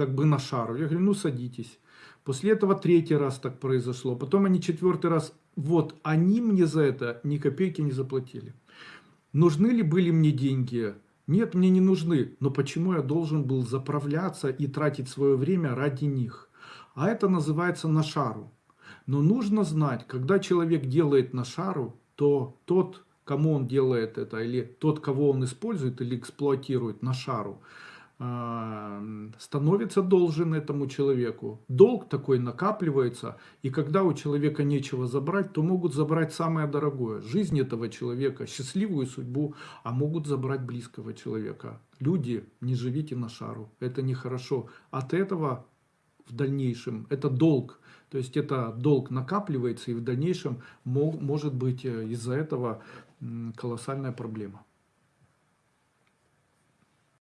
как бы на шару. Я говорю, ну садитесь. После этого третий раз так произошло. Потом они четвертый раз. Вот, они мне за это ни копейки не заплатили. Нужны ли были мне деньги? Нет, мне не нужны. Но почему я должен был заправляться и тратить свое время ради них? А это называется на шару. Но нужно знать, когда человек делает на шару, то тот, кому он делает это, или тот, кого он использует или эксплуатирует на шару, становится должен этому человеку. Долг такой накапливается, и когда у человека нечего забрать, то могут забрать самое дорогое. Жизнь этого человека, счастливую судьбу, а могут забрать близкого человека. Люди, не живите на шару, это нехорошо. От этого в дальнейшем, это долг, то есть это долг накапливается, и в дальнейшем может быть э, из-за этого колоссальная проблема.